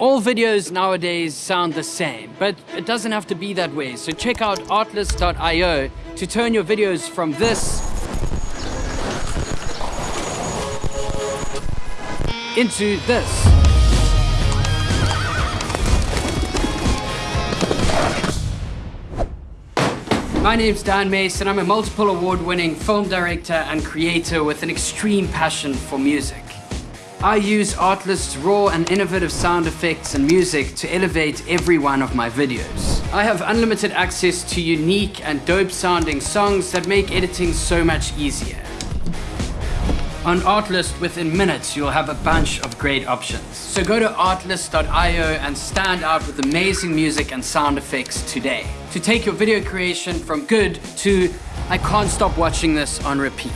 All videos nowadays sound the same, but it doesn't have to be that way. So check out artlist.io to turn your videos from this into this. My name's Dan Mason. And I'm a multiple award-winning film director and creator with an extreme passion for music. I use Artlist's raw and innovative sound effects and music to elevate every one of my videos. I have unlimited access to unique and dope sounding songs that make editing so much easier. On Artlist, within minutes, you'll have a bunch of great options. So go to artlist.io and stand out with amazing music and sound effects today. To take your video creation from good to I can't stop watching this on repeat.